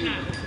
Medina.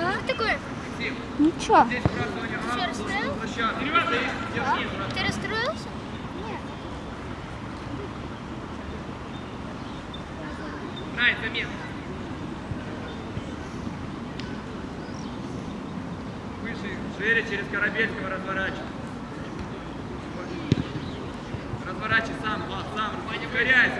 А? Ничего. Ты расстроился? А? Ты расстроился? на это место. Выше, шире через Корабельского разворачивай. Разворачивай сам, сам, не укоряйся.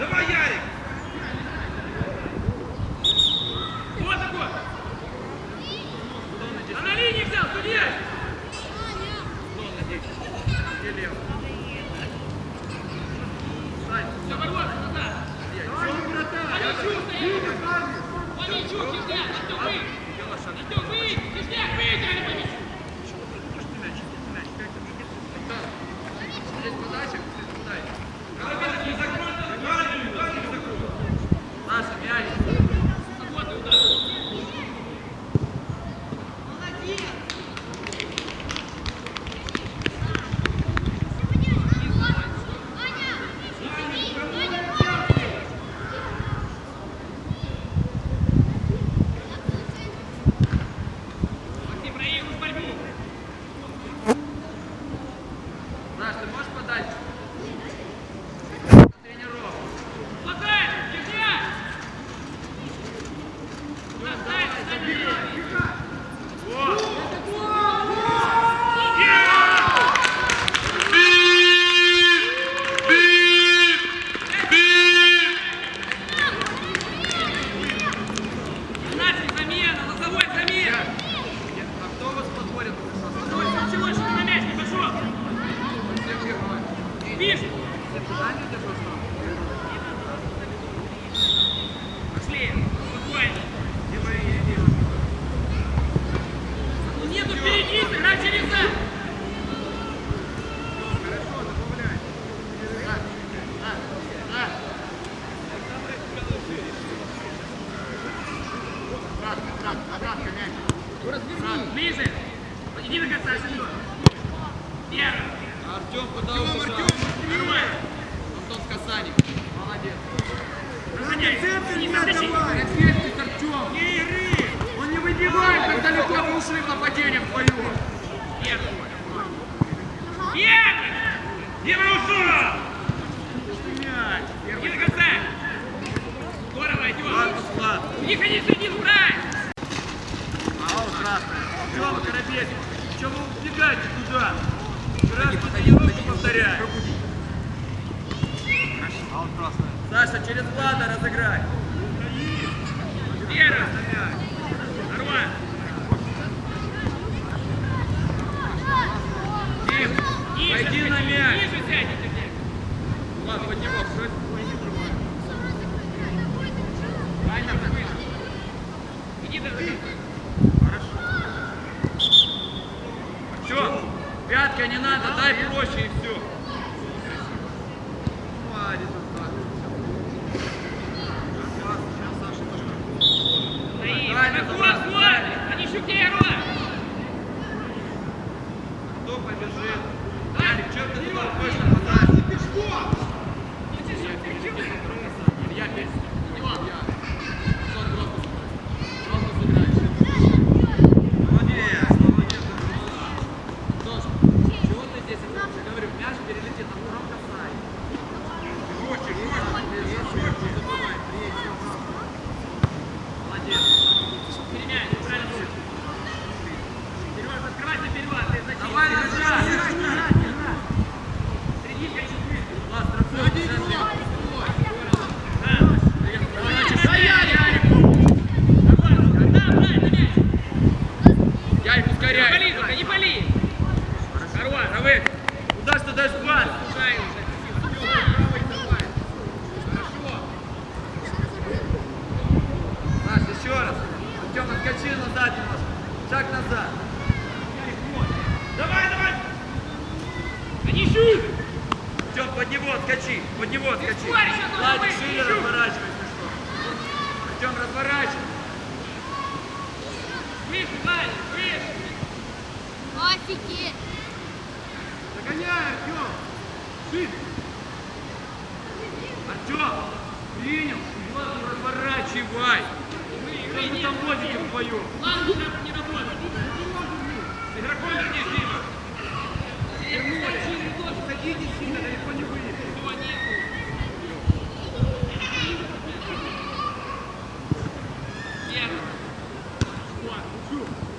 Давай, Ярик! Уходишь нападать? Пешком! Илья, Two.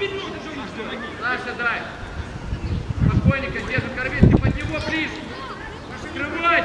Саша, дай. Разбойника держит Корвин, ты под него ближе. Открывать!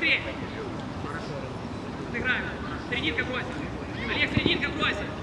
быстрее. Сыграем. Срединка бросит. Олег, срединка бросит.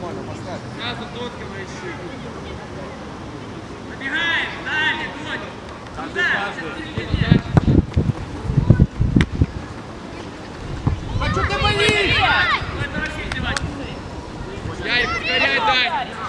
нормально, поставь. Сразу дотки поищи. Побегаем, далее, дотки. Туда, сейчас А что ты болишь? Ярик, повторяй, Дань.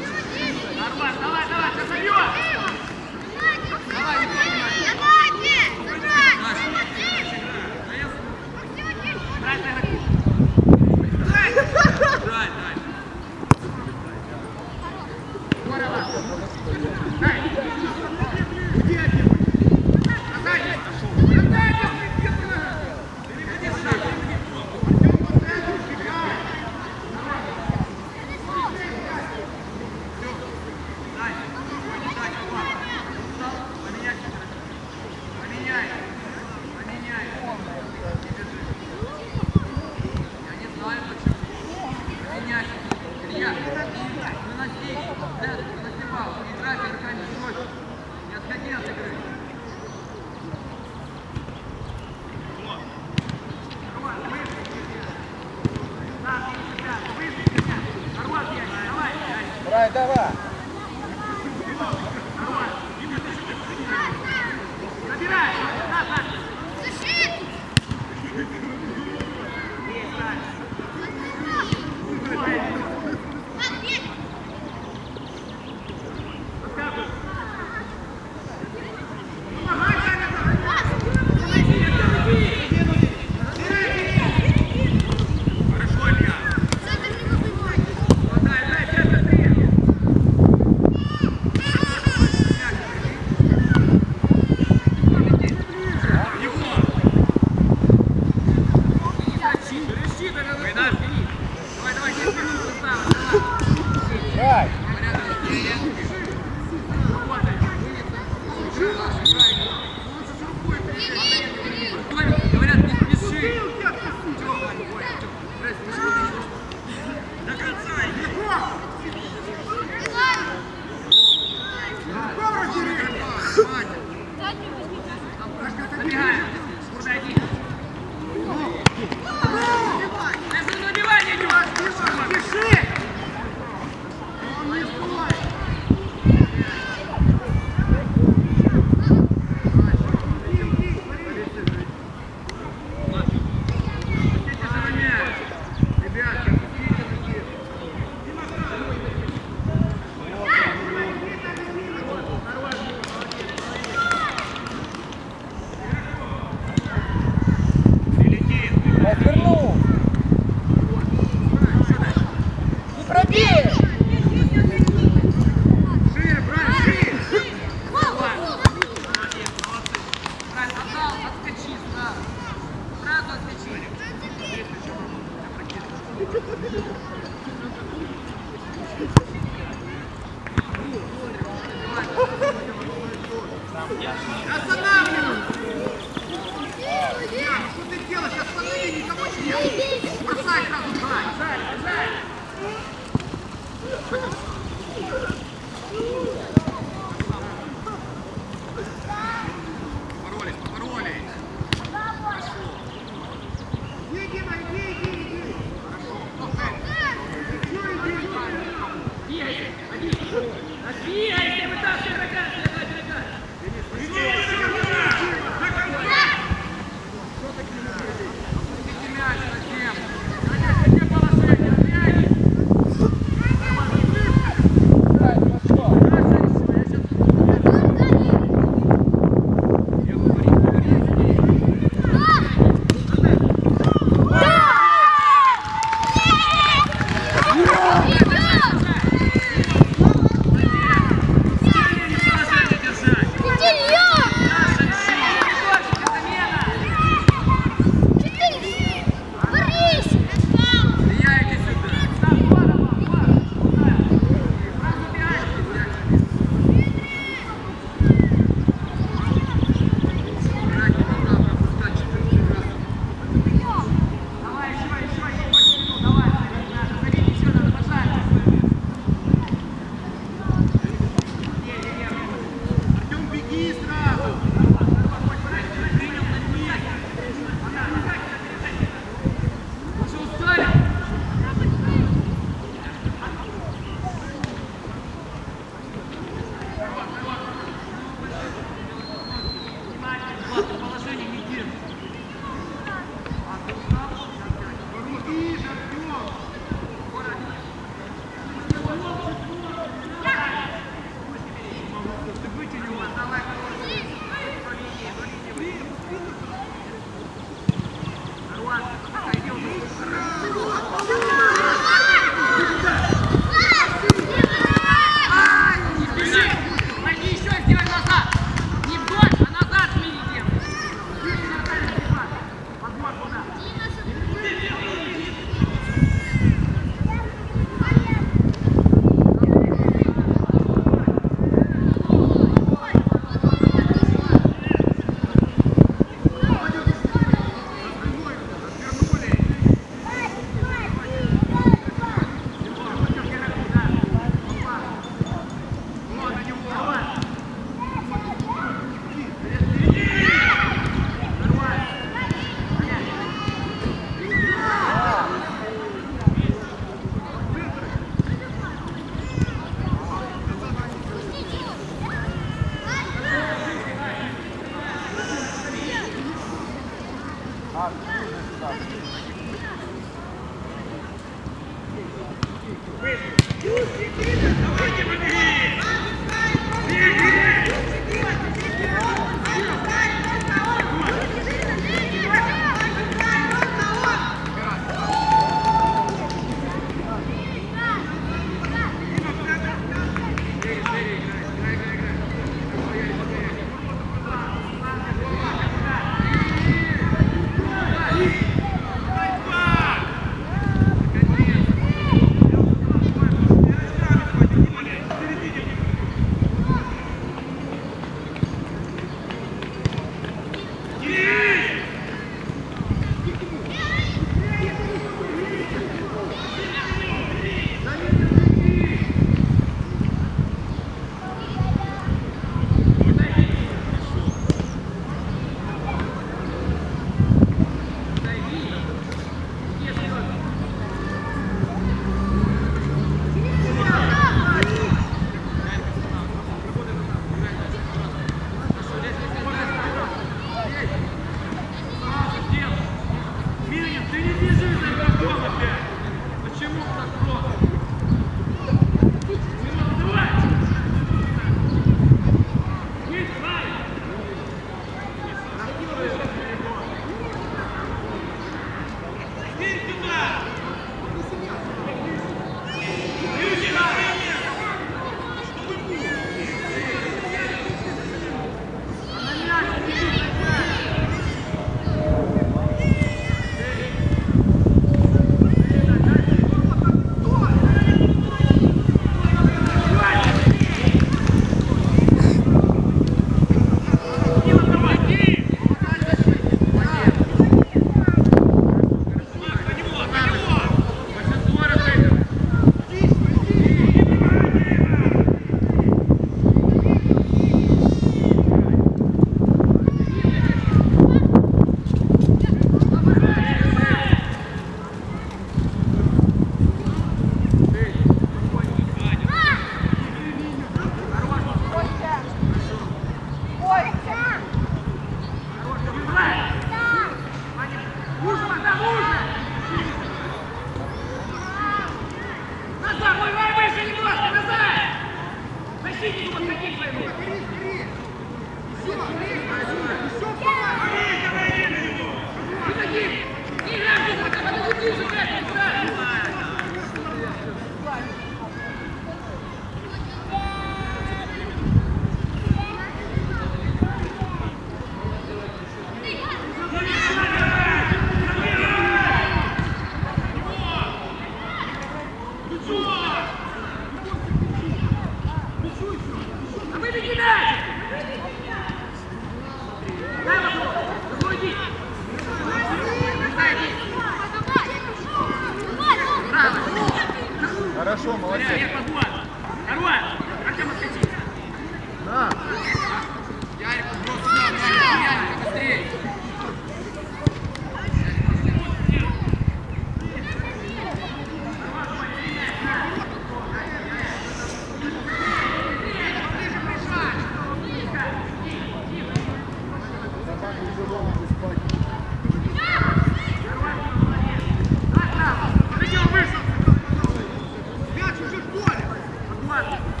Come on.